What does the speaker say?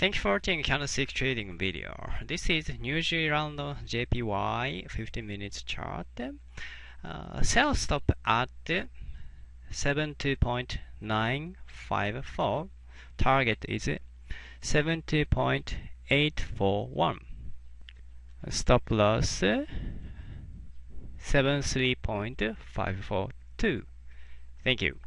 Thank you for watching candlestick trading video. This is New Zealand JPY 15 minutes chart. Uh, sell stop at 72.954. Target is 70.841. Stop loss 73.542. Thank you.